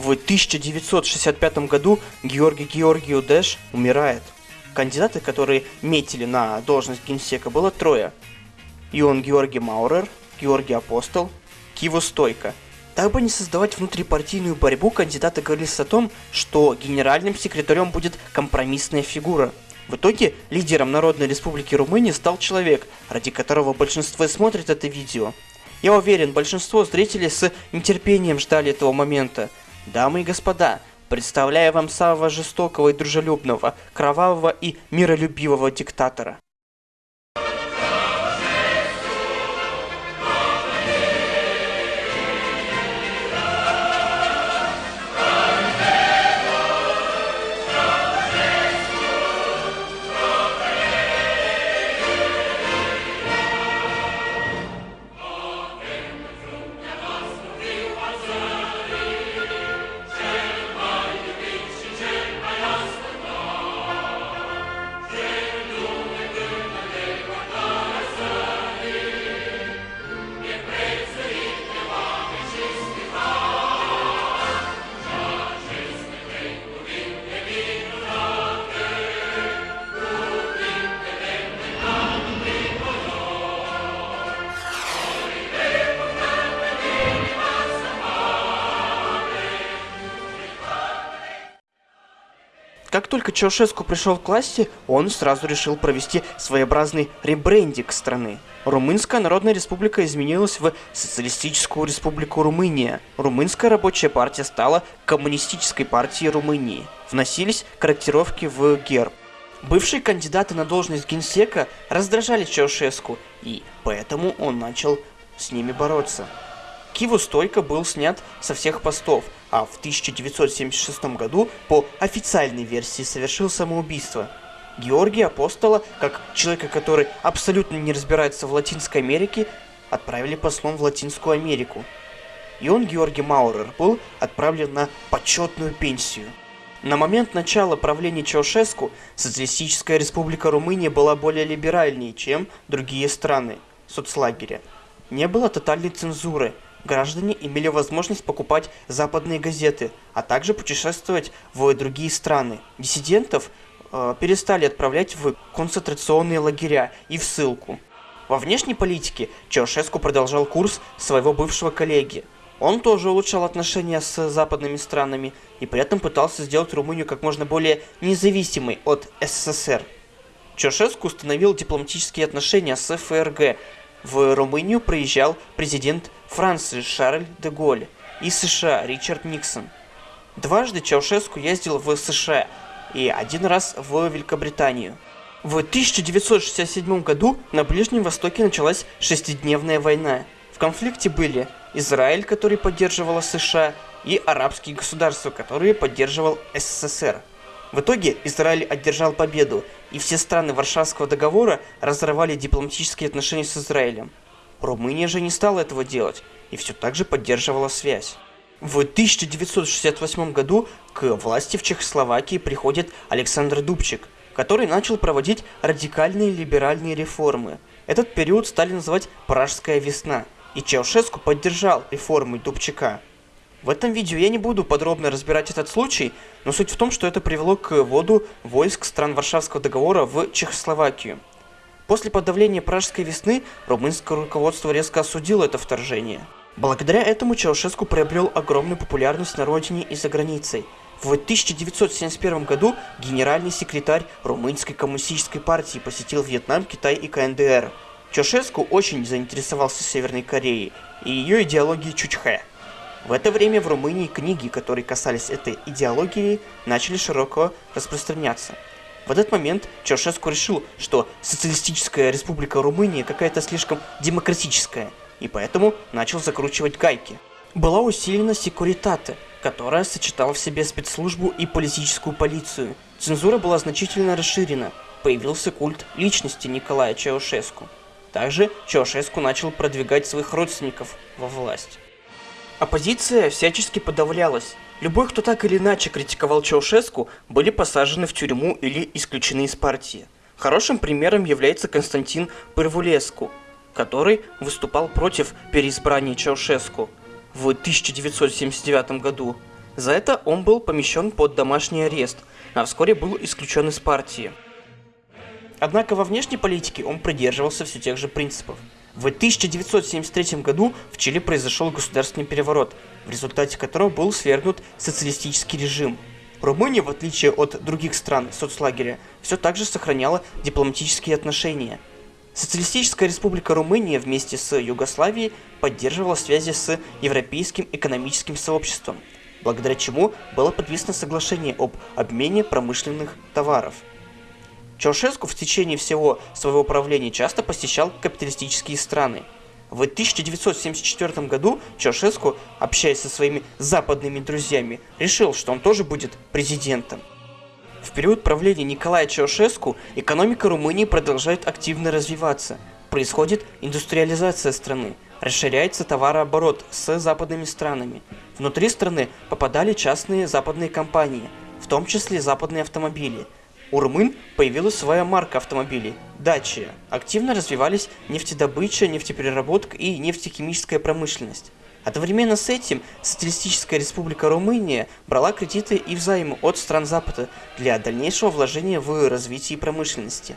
В 1965 году Георгий Георгию Дэш умирает. Кандидаты, которые метили на должность генсека, было трое. Ион Георгий Маурер, Георгий Апостол, Киво Стойко. Дабы не создавать внутрипартийную борьбу, кандидаты говорили о том, что генеральным секретарем будет компромиссная фигура. В итоге лидером Народной Республики Румыния стал человек, ради которого большинство смотрит это видео. Я уверен, большинство зрителей с нетерпением ждали этого момента. Дамы и господа, представляю вам самого жестокого и дружелюбного, кровавого и миролюбивого диктатора. Только Чаушеску пришел к власти, он сразу решил провести своеобразный ребрендинг страны. Румынская Народная Республика изменилась в Социалистическую Республику Румыния. Румынская рабочая партия стала Коммунистической партией Румынии. Вносились корректировки в герб. Бывшие кандидаты на должность генсека раздражали Чаушеску, и поэтому он начал с ними бороться. Киву Стойко был снят со всех постов, а в 1976 году по официальной версии совершил самоубийство. Георгия Апостола, как человека, который абсолютно не разбирается в Латинской Америке, отправили послом в Латинскую Америку. И он, Георгий Маурер, был отправлен на почетную пенсию. На момент начала правления Чаушеску Социалистическая Республика Румыния была более либеральнее, чем другие страны соцлагеря. Не было тотальной цензуры – граждане имели возможность покупать западные газеты, а также путешествовать в другие страны. Диссидентов э, перестали отправлять в концентрационные лагеря и в ссылку. Во внешней политике Чаушеску продолжал курс своего бывшего коллеги. Он тоже улучшал отношения с западными странами и при этом пытался сделать Румынию как можно более независимой от СССР. Чаушеску установил дипломатические отношения с ФРГ, в Румынию приезжал президент Франции Шарль де Голль и США Ричард Никсон. Дважды Чаушеску ездил в США и один раз в Великобританию. В 1967 году на Ближнем Востоке началась шестидневная война. В конфликте были Израиль, который поддерживала США, и арабские государства, которые поддерживал СССР. В итоге Израиль одержал победу, и все страны Варшавского договора разорвали дипломатические отношения с Израилем. Румыния же не стала этого делать, и все так же поддерживала связь. В 1968 году к власти в Чехословакии приходит Александр Дубчик, который начал проводить радикальные либеральные реформы. Этот период стали называть «Пражская весна», и Чаушеску поддержал реформы Дубчика. В этом видео я не буду подробно разбирать этот случай, но суть в том, что это привело к вводу войск стран Варшавского договора в Чехословакию. После подавления Пражской весны румынское руководство резко осудило это вторжение. Благодаря этому Чаушеску приобрел огромную популярность на родине и за границей. В 1971 году генеральный секретарь Румынской коммунистической партии посетил Вьетнам, Китай и КНДР. Чаушеску очень заинтересовался Северной Кореей и ее идеологией Чучхэ. В это время в Румынии книги, которые касались этой идеологии, начали широко распространяться. В этот момент Чаушеску решил, что социалистическая республика Румыния какая-то слишком демократическая, и поэтому начал закручивать гайки. Была усилена секуритата, которая сочетала в себе спецслужбу и политическую полицию. Цензура была значительно расширена. Появился культ личности Николая Чаушеску. Также Чаушеску начал продвигать своих родственников во власть. Оппозиция всячески подавлялась. Любой, кто так или иначе критиковал Чаушеску, были посажены в тюрьму или исключены из партии. Хорошим примером является Константин Пырвулеску, который выступал против переизбрания Чаушеску в 1979 году. За это он был помещен под домашний арест, а вскоре был исключен из партии. Однако во внешней политике он придерживался все тех же принципов. В 1973 году в Чили произошел государственный переворот, в результате которого был свергнут социалистический режим. Румыния, в отличие от других стран соцлагеря, все так же сохраняла дипломатические отношения. Социалистическая республика Румыния вместе с Югославией поддерживала связи с Европейским экономическим сообществом, благодаря чему было подписано соглашение об обмене промышленных товаров – Чаушеску в течение всего своего правления часто посещал капиталистические страны. В 1974 году Чаушеску, общаясь со своими западными друзьями, решил, что он тоже будет президентом. В период правления Николая Чаушеску экономика Румынии продолжает активно развиваться. Происходит индустриализация страны, расширяется товарооборот с западными странами. Внутри страны попадали частные западные компании, в том числе западные автомобили – у румын появилась своя марка автомобилей – Dacia. Активно развивались нефтедобыча, нефтепереработка и нефтехимическая промышленность. Одновременно с этим Социалистическая Республика Румыния брала кредиты и взаймы от стран Запада для дальнейшего вложения в развитие промышленности.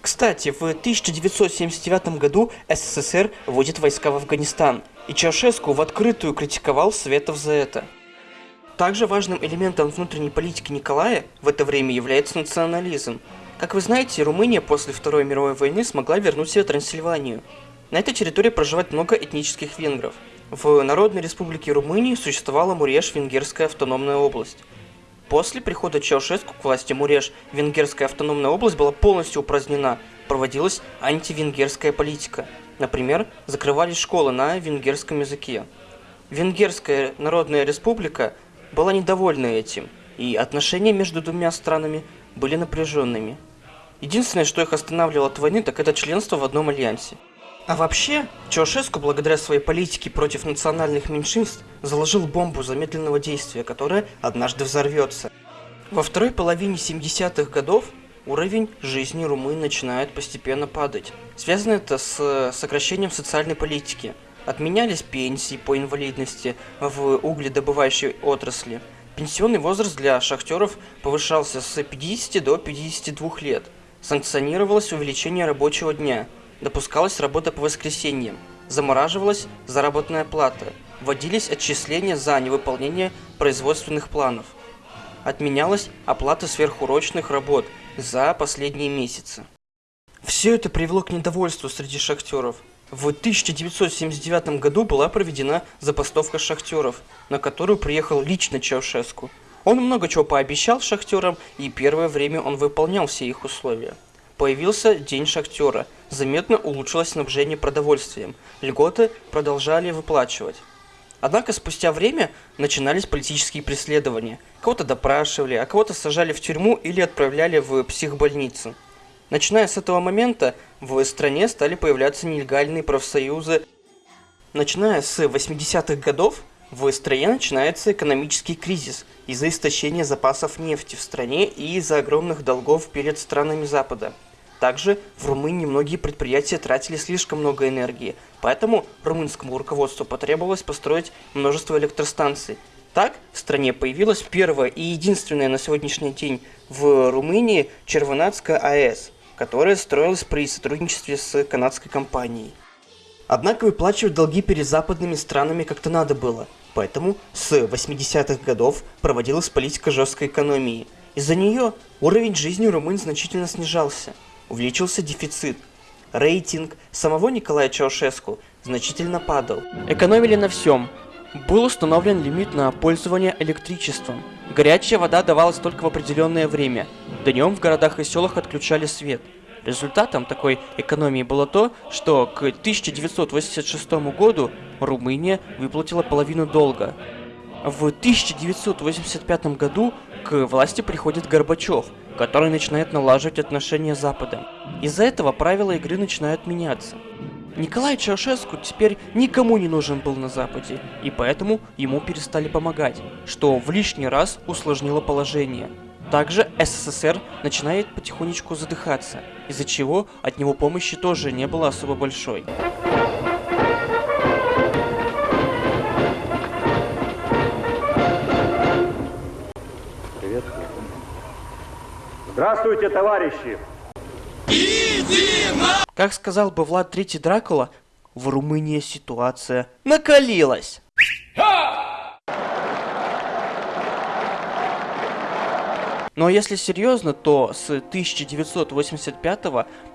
Кстати, в 1979 году СССР вводит войска в Афганистан, и Чаушеску в открытую критиковал Светов за это. Также важным элементом внутренней политики Николая в это время является национализм. Как вы знаете, Румыния после Второй мировой войны смогла вернуть себе Трансильванию. На этой территории проживает много этнических венгров. В Народной Республике Румынии существовала Муреш-Венгерская автономная область. После прихода Чаушеску к власти Муреш, Венгерская автономная область была полностью упразднена, проводилась антивенгерская политика. Например, закрывались школы на венгерском языке. Венгерская Народная Республика была недовольна этим, и отношения между двумя странами были напряженными. Единственное, что их останавливало от войны, так это членство в одном альянсе. А вообще, Чаушеску, благодаря своей политике против национальных меньшинств, заложил бомбу замедленного действия, которая однажды взорвется. Во второй половине 70-х годов уровень жизни румын начинает постепенно падать. Связано это с сокращением социальной политики – Отменялись пенсии по инвалидности в угледобывающей отрасли. Пенсионный возраст для шахтеров повышался с 50 до 52 лет. Санкционировалось увеличение рабочего дня. Допускалась работа по воскресеньям. Замораживалась заработная плата. Вводились отчисления за невыполнение производственных планов. Отменялась оплата сверхурочных работ за последние месяцы. Все это привело к недовольству среди шахтеров – в 1979 году была проведена забастовка шахтеров, на которую приехал лично Чаушеску. Он много чего пообещал шахтерам, и первое время он выполнял все их условия. Появился День шахтера, заметно улучшилось снабжение продовольствием, льготы продолжали выплачивать. Однако спустя время начинались политические преследования. Кого-то допрашивали, а кого-то сажали в тюрьму или отправляли в психбольницу. Начиная с этого момента в стране стали появляться нелегальные профсоюзы. Начиная с 80-х годов в стране начинается экономический кризис из-за истощения запасов нефти в стране и из-за огромных долгов перед странами Запада. Также в Румынии многие предприятия тратили слишком много энергии, поэтому румынскому руководству потребовалось построить множество электростанций. Так в стране появилась первая и единственная на сегодняшний день в Румынии Червонатская АЭС – которая строилась при сотрудничестве с канадской компанией. Однако выплачивать долги перед западными странами как-то надо было, поэтому с 80-х годов проводилась политика жесткой экономии. Из-за нее уровень жизни румын значительно снижался, увеличился дефицит, рейтинг самого Николая Чаушеску значительно падал. Экономили на всем. Был установлен лимит на пользование электричеством. Горячая вода давалась только в определенное время – Днем в городах и селах отключали свет. Результатом такой экономии было то, что к 1986 году Румыния выплатила половину долга. В 1985 году к власти приходит Горбачев, который начинает налаживать отношения с Западом. Из-за этого правила игры начинают меняться. Николай Чаушеску теперь никому не нужен был на Западе, и поэтому ему перестали помогать, что в лишний раз усложнило положение. Также СССР начинает потихонечку задыхаться, из-за чего от него помощи тоже не было особо большой. Здравствуйте, товарищи! Как сказал бы Влад Третий Дракула, в Румынии ситуация накалилась. Но если серьезно, то с 1985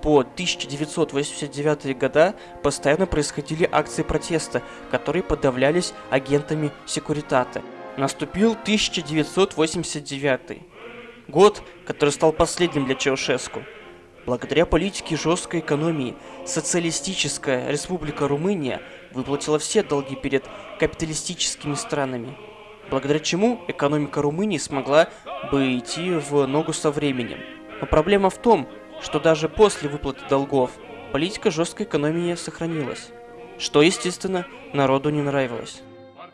по 1989 года постоянно происходили акции протеста, которые подавлялись агентами секуритаты. Наступил 1989 год, который стал последним для Чаушеску. Благодаря политике жесткой экономии, социалистическая республика Румыния выплатила все долги перед капиталистическими странами, благодаря чему экономика Румынии смогла бы идти в ногу со временем. Но проблема в том, что даже после выплаты долгов политика жесткой экономии сохранилась, что, естественно, народу не нравилось.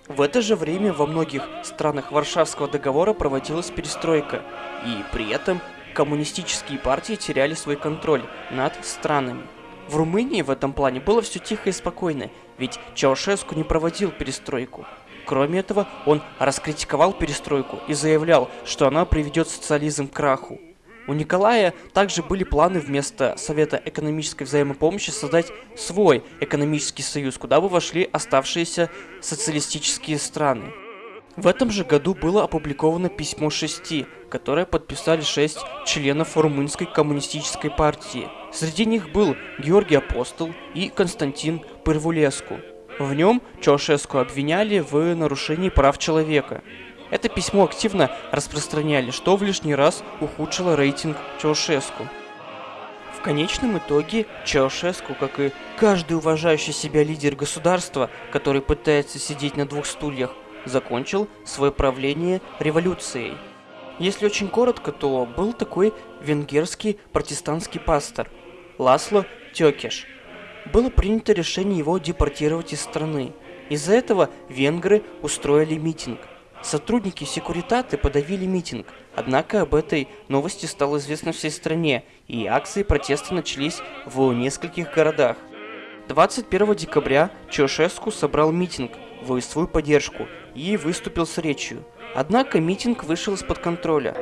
В это же время во многих странах Варшавского договора проводилась перестройка, и при этом коммунистические партии теряли свой контроль над странами. В Румынии в этом плане было все тихо и спокойно, ведь Чаушеску не проводил перестройку. Кроме этого, он раскритиковал перестройку и заявлял, что она приведет социализм к краху. У Николая также были планы вместо Совета экономической взаимопомощи создать свой экономический союз, куда бы вошли оставшиеся социалистические страны. В этом же году было опубликовано письмо шести, которое подписали шесть членов Румынской коммунистической партии. Среди них был Георгий Апостол и Константин Пырвулеску. В нем Чаушеску обвиняли в нарушении прав человека. Это письмо активно распространяли, что в лишний раз ухудшило рейтинг Чаушеску. В конечном итоге Чаушеску, как и каждый уважающий себя лидер государства, который пытается сидеть на двух стульях, закончил свое правление революцией. Если очень коротко, то был такой венгерский протестантский пастор Ласло Тёкеш. Было принято решение его депортировать из страны. Из-за этого венгры устроили митинг. Сотрудники секуритаты подавили митинг, однако об этой новости стало известно всей стране, и акции протеста начались в нескольких городах. 21 декабря Чаушеску собрал митинг в свою поддержку и выступил с речью. Однако митинг вышел из-под контроля.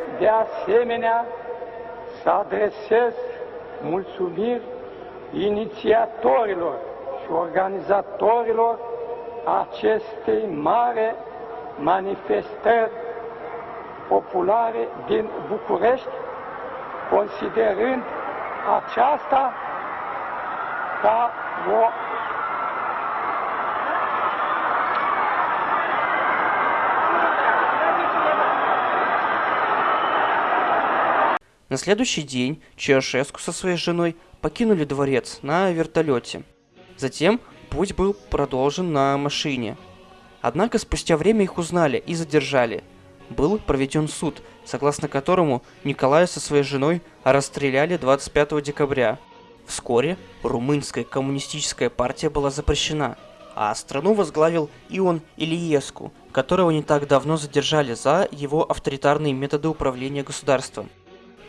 considerând aceasta ca o На следующий день Чаушеску со своей женой покинули дворец на вертолете. Затем путь был продолжен на машине. Однако спустя время их узнали и задержали. Был проведен суд, согласно которому Николая со своей женой расстреляли 25 декабря. Вскоре румынская коммунистическая партия была запрещена, а страну возглавил Ион Ильеску, которого не так давно задержали за его авторитарные методы управления государством.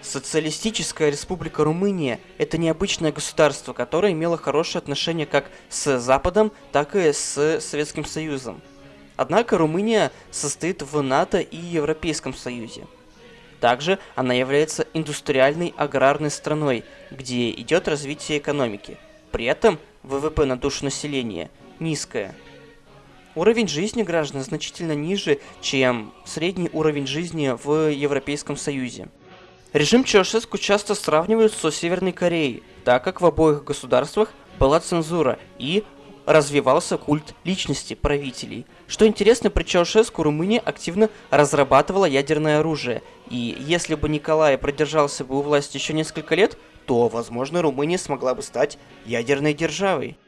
Социалистическая республика Румыния – это необычное государство, которое имело хорошие отношения как с Западом, так и с Советским Союзом. Однако Румыния состоит в НАТО и Европейском Союзе. Также она является индустриальной аграрной страной, где идет развитие экономики. При этом ВВП на душу населения низкое. Уровень жизни граждан значительно ниже, чем средний уровень жизни в Европейском Союзе. Режим Чаушеску часто сравнивают со Северной Кореей, так как в обоих государствах была цензура и развивался культ личности правителей. Что интересно, при Чаушеску Румыния активно разрабатывала ядерное оружие, и если бы Николай продержался бы у власти еще несколько лет, то, возможно, Румыния смогла бы стать ядерной державой.